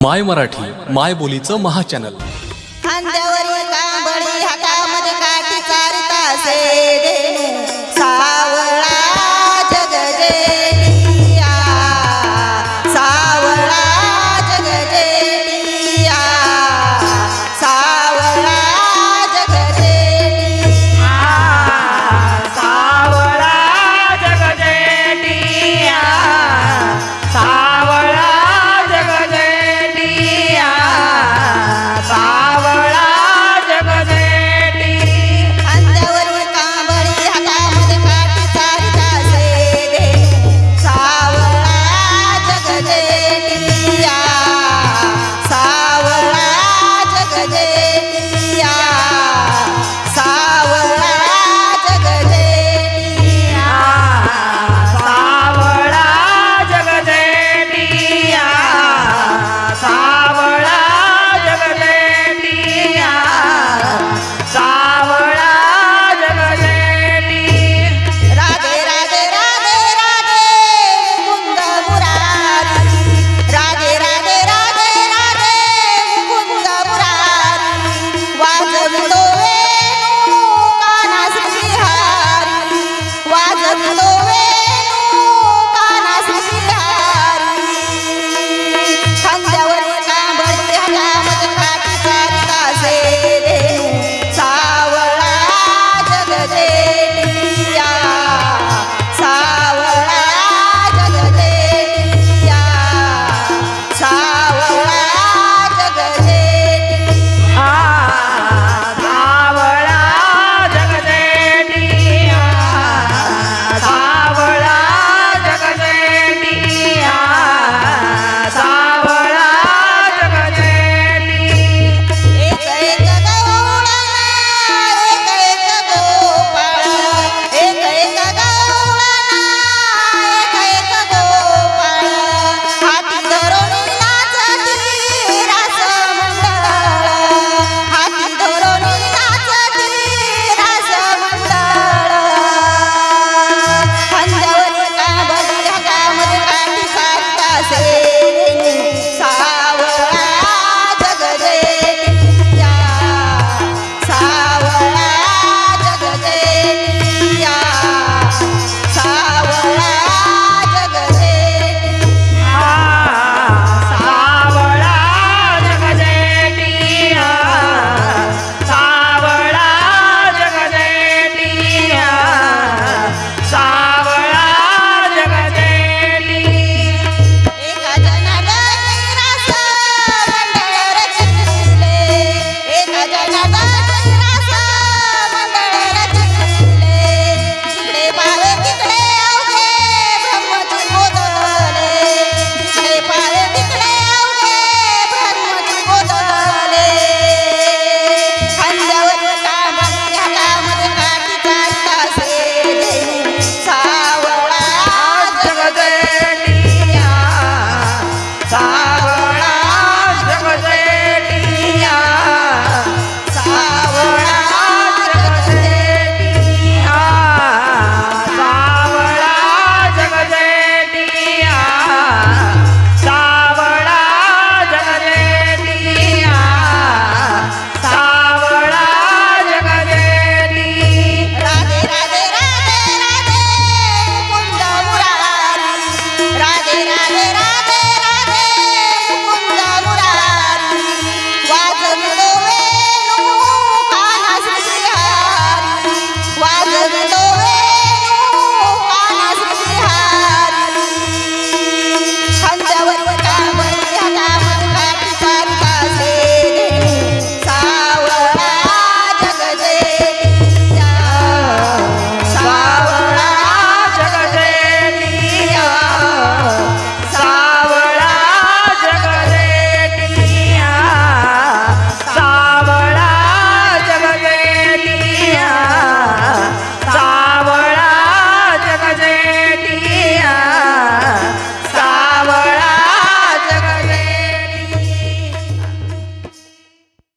माय मराठी माय बोलीचं महाचॅनल. खांद्यावरील कांबळी हातामध्ये काठी चारतासे